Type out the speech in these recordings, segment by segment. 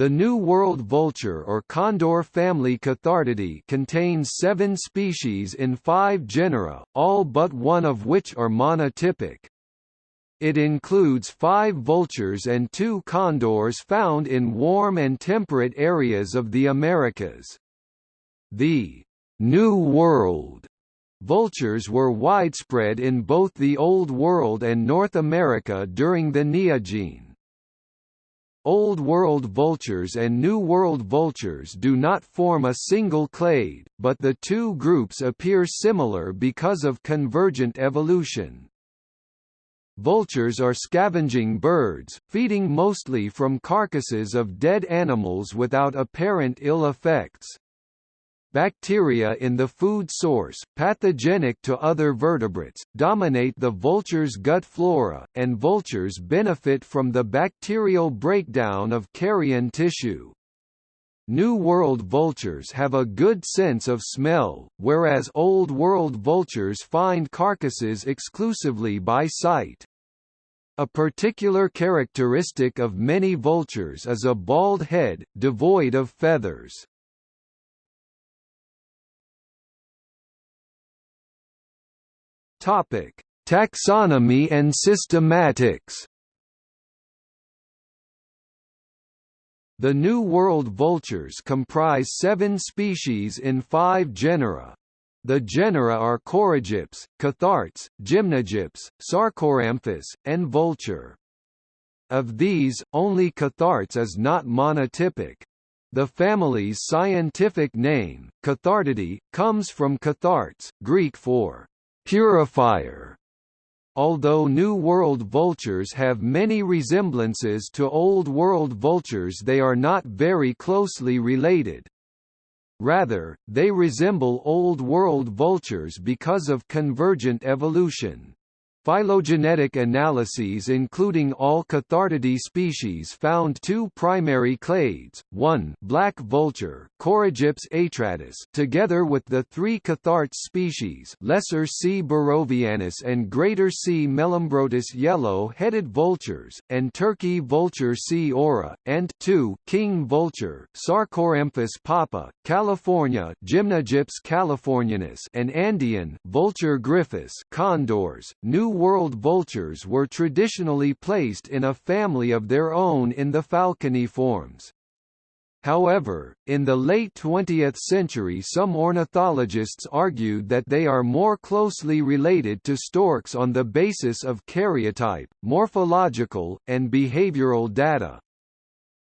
The New World vulture or condor family Cathartidae contains seven species in five genera, all but one of which are monotypic. It includes five vultures and two condors found in warm and temperate areas of the Americas. The New World vultures were widespread in both the Old World and North America during the Neogene. Old World vultures and New World vultures do not form a single clade, but the two groups appear similar because of convergent evolution. Vultures are scavenging birds, feeding mostly from carcasses of dead animals without apparent ill effects. Bacteria in the food source, pathogenic to other vertebrates, dominate the vulture's gut flora, and vultures benefit from the bacterial breakdown of carrion tissue. New World vultures have a good sense of smell, whereas Old World vultures find carcasses exclusively by sight. A particular characteristic of many vultures is a bald head, devoid of feathers. Topic: Taxonomy and systematics. The New World vultures comprise seven species in five genera. The genera are Coragyps, Cathartes, Gymnogyps, Sarcoramphus, and Vultur. Of these, only Cathartes is not monotypic. The family's scientific name, Cathartidae, comes from Cathartes, Greek for purifier. Although New World vultures have many resemblances to Old World vultures they are not very closely related. Rather, they resemble Old World vultures because of convergent evolution. Phylogenetic analyses including all Cathartidae species found two primary clades, one black vulture Coragyps atratus together with the three Cathartes species Lesser C. burrovianus and Greater C. melambrotus yellow-headed vultures, and Turkey vulture C. aura, and two king vulture Sarcoramphus papa, California Gymnogyps californianus and Andean Vultur gryphus condors, New World vultures were traditionally placed in a family of their own in the falconiforms. However, in the late 20th century some ornithologists argued that they are more closely related to storks on the basis of karyotype, morphological, and behavioral data.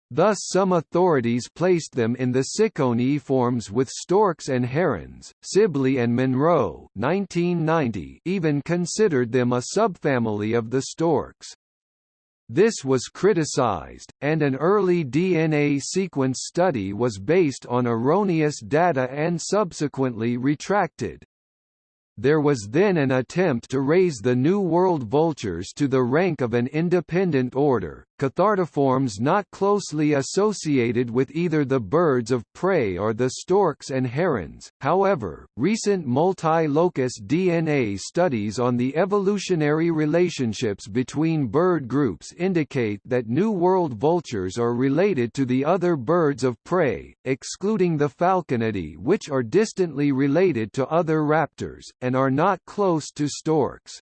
Thus some authorities placed them in the Ciconiiformes with storks and herons. Sibley and Monroe 1990 even considered them a subfamily of the storks. This was criticized, and an early DNA sequence study was based on erroneous data and subsequently retracted. There was then an attempt to raise the New World vultures to the rank of an independent order, Cathartiformes not closely associated with either the birds of prey or the storks and herons. However, recent multi-locus DNA studies on the evolutionary relationships between bird groups indicate that New World vultures are related to the other birds of prey, excluding the Falconidae which are distantly related to other raptors, and are not close to storks.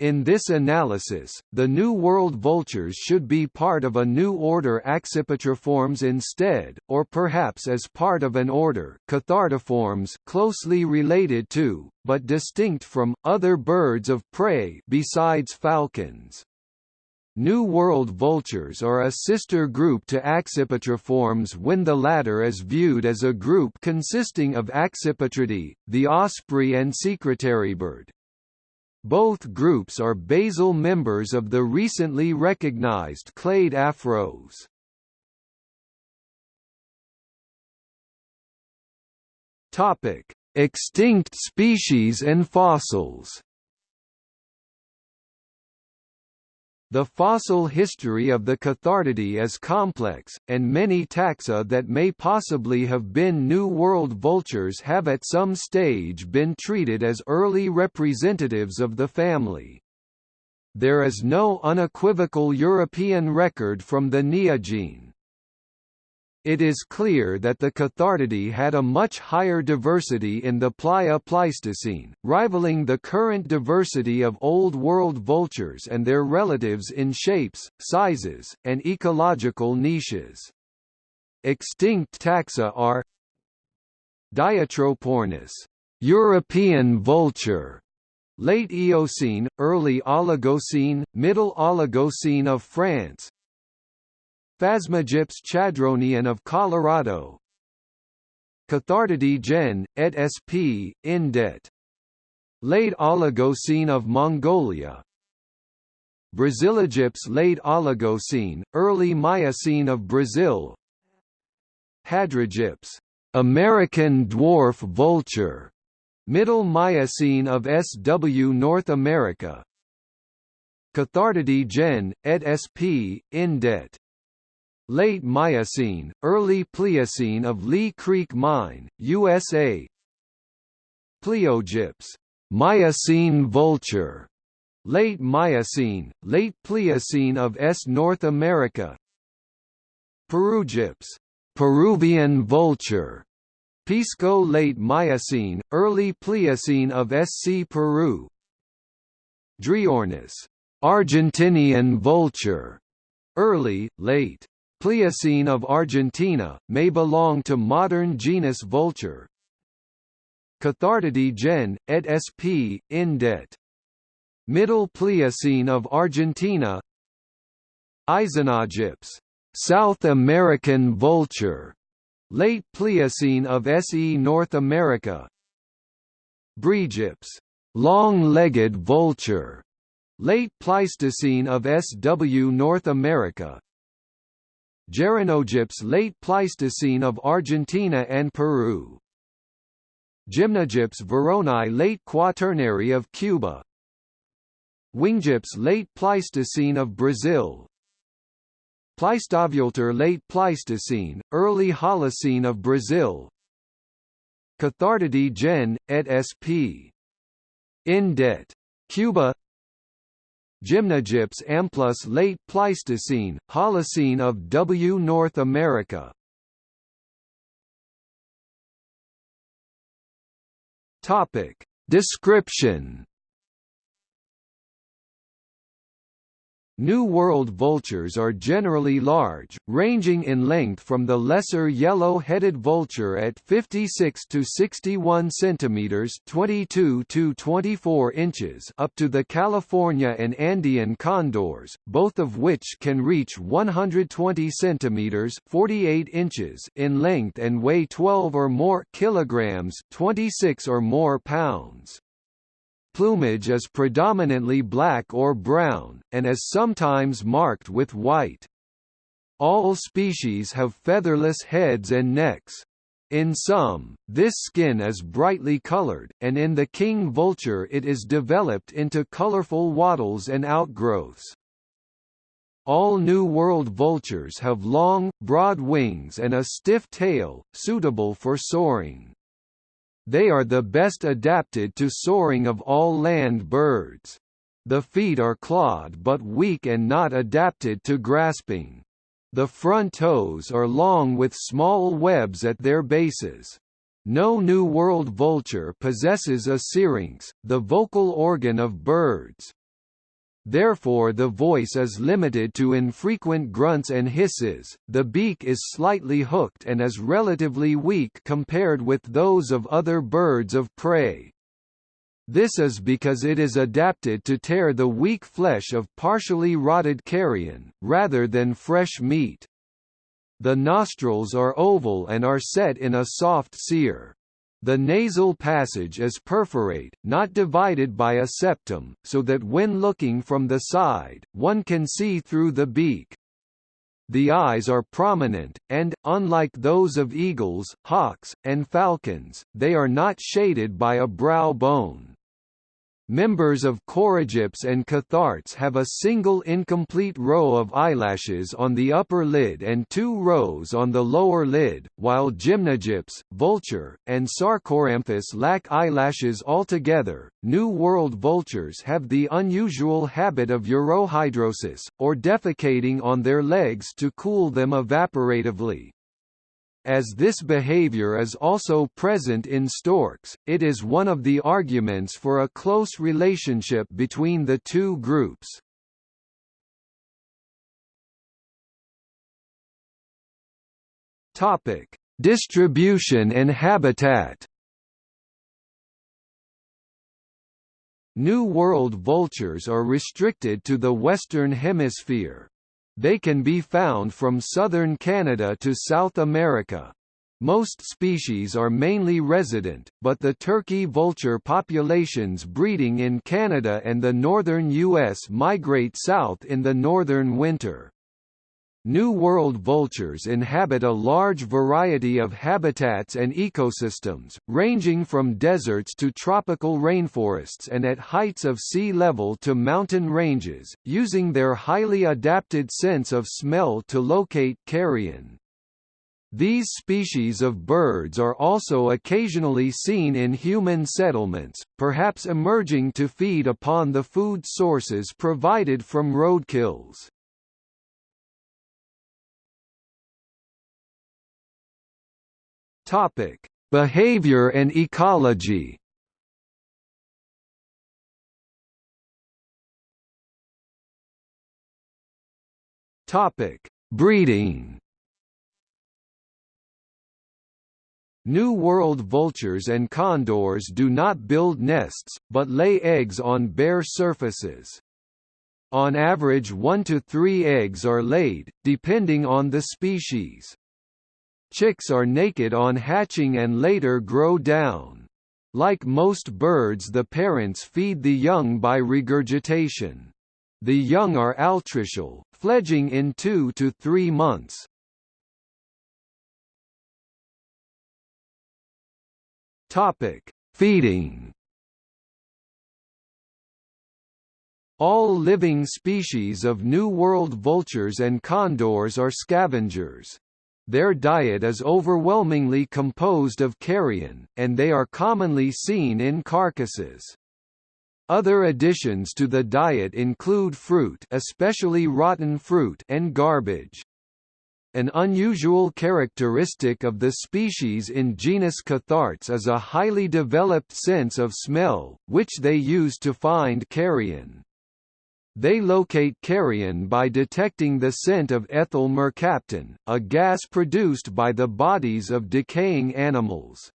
In this analysis, the New World vultures should be part of a new order Accipitriformes instead, or perhaps as part of an order Cathartiformes closely related to, but distinct from, other birds of prey besides falcons. New World vultures are a sister group to Accipitriformes when the latter is viewed as a group consisting of Accipitridae, the osprey and secretarybird. Both groups are basal members of the recently recognized clade Afros. Topic: Extinct species and fossils. The fossil history of the Cathartidae is complex, and many taxa that may possibly have been New World vultures have at some stage been treated as early representatives of the family. There is no unequivocal European record from the Neogene. It is clear that the Cathartidae had a much higher diversity in the Plio-Pleistocene, rivaling the current diversity of Old World vultures and their relatives in shapes, sizes, and ecological niches. Extinct taxa are Diatropornis, European vulture, Late Eocene, Early Oligocene, Middle Oligocene of France Phasmagyps chadronian of Colorado Cathartidae gen. et sp. Indet. Late Oligocene of Mongolia Brasilogyps late Oligocene, early Miocene of Brazil Hadrogyps, American dwarf vulture, middle Miocene of SW North America Cathartidae gen. et sp. Indet. Late Miocene, Early Pliocene of Lee Creek Mine, USA Pliogyps Miocene vulture, Late Miocene, Late Pliocene of S. North America. Perugyps Peruvian vulture, Pisco Late Miocene, Early Pliocene of SC Peru. Dryornis Argentinian vulture, Early, Late Pliocene of Argentina, may belong to modern genus Vultur. Cathartidae gen. et sp. Indet. Middle Pliocene of Argentina Aizenogyps, South American vulture, late Pliocene of SE North America Breagyps, long-legged vulture, late Pleistocene of SW North America Geranogyps late Pleistocene of Argentina and Peru. Gymnogyps varonai late Quaternary of Cuba. Wingegyps late Pleistocene of Brazil. Pleistovultur late Pleistocene, early Holocene of Brazil. Cathartidae gen. et sp. Indet. Cuba Gymnogyps amplus late Pleistocene, Holocene of W. North America. Topic. Description New World vultures are generally large, ranging in length from the lesser yellow-headed vulture at 56 to 61 centimeters (22 to 24 inches) up to the California and Andean condors, both of which can reach 120 centimeters (48 inches) in length and weigh 12 or more kilograms (26 or more pounds. Plumage is predominantly black or brown, and is sometimes marked with white. All species have featherless heads and necks. In some, this skin is brightly colored, and in the king vulture it is developed into colorful wattles and outgrowths. All New World vultures have long, broad wings and a stiff tail, suitable for soaring. They are the best adapted to soaring of all land birds. The feet are clawed but weak and not adapted to grasping. The front toes are long with small webs at their bases. No New World vulture possesses a syrinx, the vocal organ of birds. Therefore the voice is limited to infrequent grunts and hisses, the beak is slightly hooked and is relatively weak compared with those of other birds of prey. This is because it is adapted to tear the weak flesh of partially rotted carrion, rather than fresh meat. The nostrils are oval and are set in a soft cere. The nasal passage is perforate, not divided by a septum, so that when looking from the side, one can see through the beak. The eyes are prominent, and, unlike those of eagles, hawks, and falcons, they are not shaded by a brow bone. Members of Coragyps and Cathartes have a single incomplete row of eyelashes on the upper lid and two rows on the lower lid, while Gymnogyps, Vultur, and Sarcoramphus lack eyelashes altogether. New World vultures have the unusual habit of urohidrosis, or defecating on their legs to cool them evaporatively. As this behavior is also present in storks, it is one of the arguments for a close relationship between the two groups. Topic: Distribution and habitat. New World vultures are restricted to the Western Hemisphere. They can be found from southern Canada to South America. Most species are mainly resident, but the turkey vulture populations breeding in Canada and the northern U.S. migrate south in the northern winter. New World vultures inhabit a large variety of habitats and ecosystems, ranging from deserts to tropical rainforests and at heights of sea level to mountain ranges, using their highly adapted sense of smell to locate carrion. These species of birds are also occasionally seen in human settlements, perhaps emerging to feed upon the food sources provided from roadkills. Topic: Behavior and ecology. Topic: Breeding. New World vultures and condors do not build nests, but lay eggs on bare surfaces. On average one to three eggs are laid, depending on the species. Chicks are naked on hatching and later grow down. Like most birds the parents feed the young by regurgitation. The young are altricial, fledging in two to three months. Topic: Feeding. All living species of New World vultures and condors are scavengers. Their diet is overwhelmingly composed of carrion, and they are commonly seen in carcasses. Other additions to the diet include fruit especially rotten fruit and garbage. An unusual characteristic of the species in genus Cathartes is a highly developed sense of smell, which they use to find carrion. They locate carrion by detecting the scent of ethyl mercaptan, a gas produced by the bodies of decaying animals.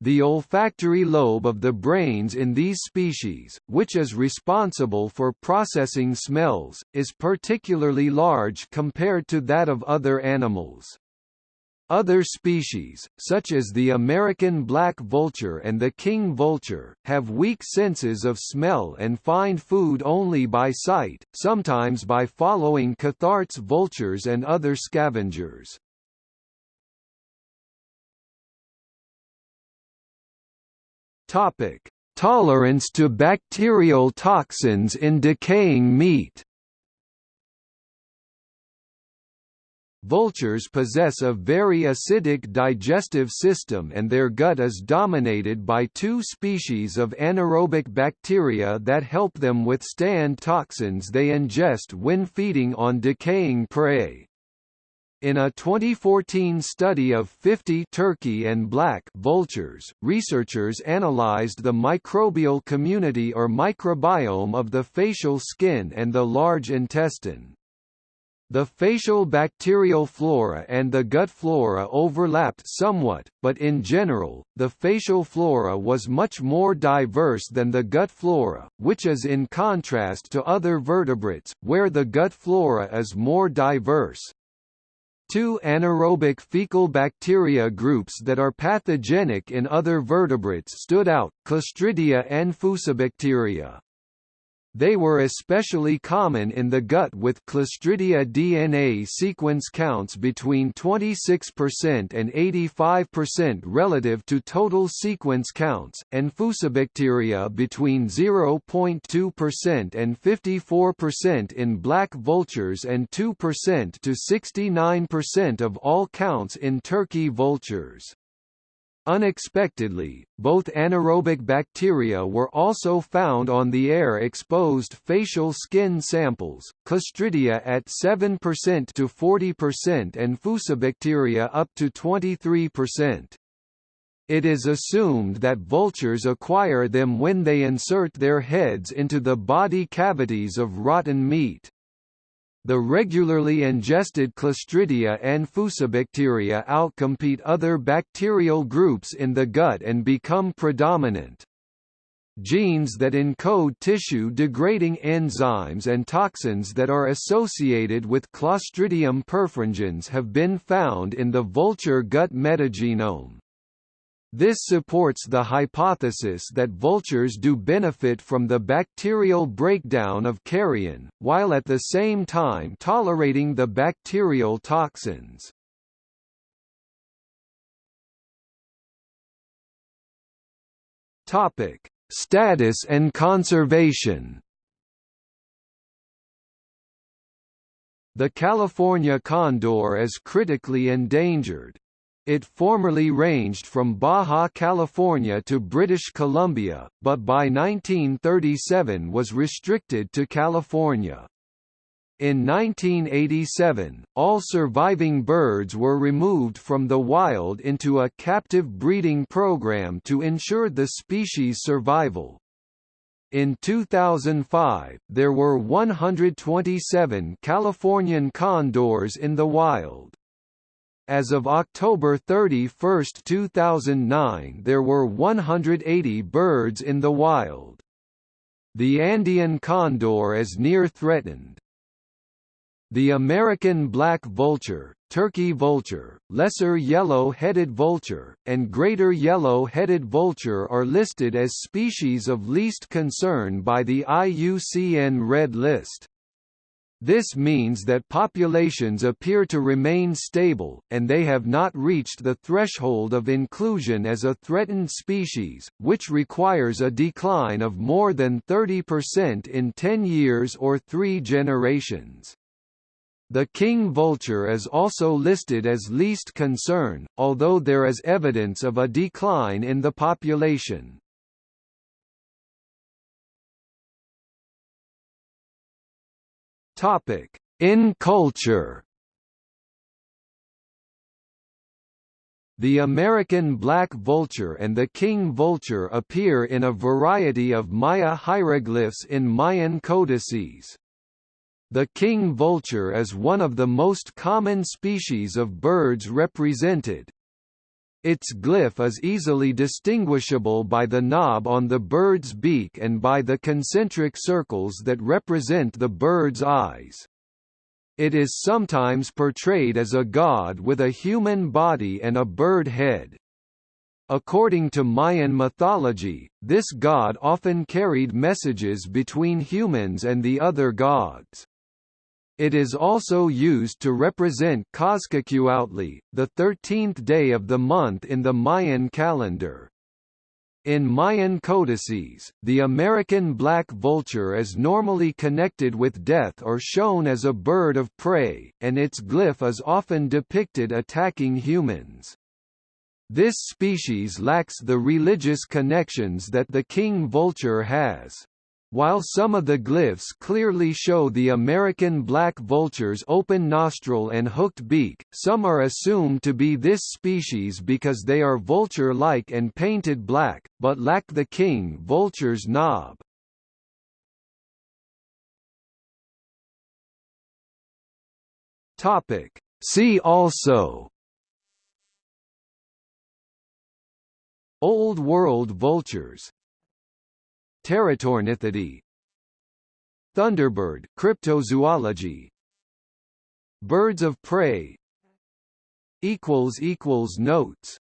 The olfactory lobe of the brains in these species, which is responsible for processing smells, is particularly large compared to that of other animals. Other species, such as the American black vulture and the king vulture, have weak senses of smell and find food only by sight, sometimes by following Cathartes vultures and other scavengers. Topic: Tolerance to bacterial toxins in decaying meat. Vultures possess a very acidic digestive system and their gut is dominated by two species of anaerobic bacteria that help them withstand toxins they ingest when feeding on decaying prey. In a 2014 study of 50 turkey and black vultures, researchers analyzed the microbial community or microbiome of the facial skin and the large intestine. The facial bacterial flora and the gut flora overlapped somewhat, but in general, the facial flora was much more diverse than the gut flora, which is in contrast to other vertebrates, where the gut flora is more diverse. Two anaerobic fecal bacteria groups that are pathogenic in other vertebrates stood out, Clostridia and Fusobacteria. They were especially common in the gut with Clostridia DNA sequence counts between 26% and 85% relative to total sequence counts, and Fusobacteria between 0.2% and 54% in black vultures and 2% to 69% of all counts in turkey vultures. Unexpectedly, both anaerobic bacteria were also found on the air-exposed facial skin samples, Clostridia at 7% to 40% and Fusobacteria up to 23%. It is assumed that vultures acquire them when they insert their heads into the body cavities of rotten meat. The regularly ingested Clostridia and Fusobacteria outcompete other bacterial groups in the gut and become predominant. Genes that encode tissue-degrading enzymes and toxins that are associated with Clostridium perfringens have been found in the vulture gut metagenome. This supports the hypothesis that vultures do benefit from the bacterial breakdown of carrion, while at the same time tolerating the bacterial toxins. Topic: Status and conservation. The California condor is critically endangered. It formerly ranged from Baja California to British Columbia, but by 1937 was restricted to California. In 1987, all surviving birds were removed from the wild into a captive breeding program to ensure the species' survival. In 2005, there were 127 Californian condors in the wild. As of October 31, 2009 there were 180 birds in the wild. The Andean condor is near threatened. The American black vulture, turkey vulture, lesser yellow-headed vulture, and greater yellow-headed vulture are listed as species of least concern by the IUCN Red List. This means that populations appear to remain stable, and they have not reached the threshold of inclusion as a threatened species, which requires a decline of more than 30% in 10 years or three generations. The king vulture is also listed as least concern, although there is evidence of a decline in the population. Topic: In culture. The American black vulture and the king vulture appear in a variety of Maya hieroglyphs in Mayan codices. The king vulture is one of the most common species of birds represented. Its glyph is easily distinguishable by the knob on the bird's beak and by the concentric circles that represent the bird's eyes. It is sometimes portrayed as a god with a human body and a bird head. According to Mayan mythology, this god often carried messages between humans and the other gods. It is also used to represent Cozcacuauhtli, the 13th day of the month in the Mayan calendar. In Mayan codices, the American black vulture is normally connected with death or shown as a bird of prey, and its glyph is often depicted attacking humans. This species lacks the religious connections that the king vulture has. While some of the glyphs clearly show the American black vulture's open nostril and hooked beak, some are assumed to be this species because they are vulture-like and painted black, but lack the king vulture's knob. See also Old World vultures Teratornithidae Thunderbird cryptozoology. Birds of prey. Notes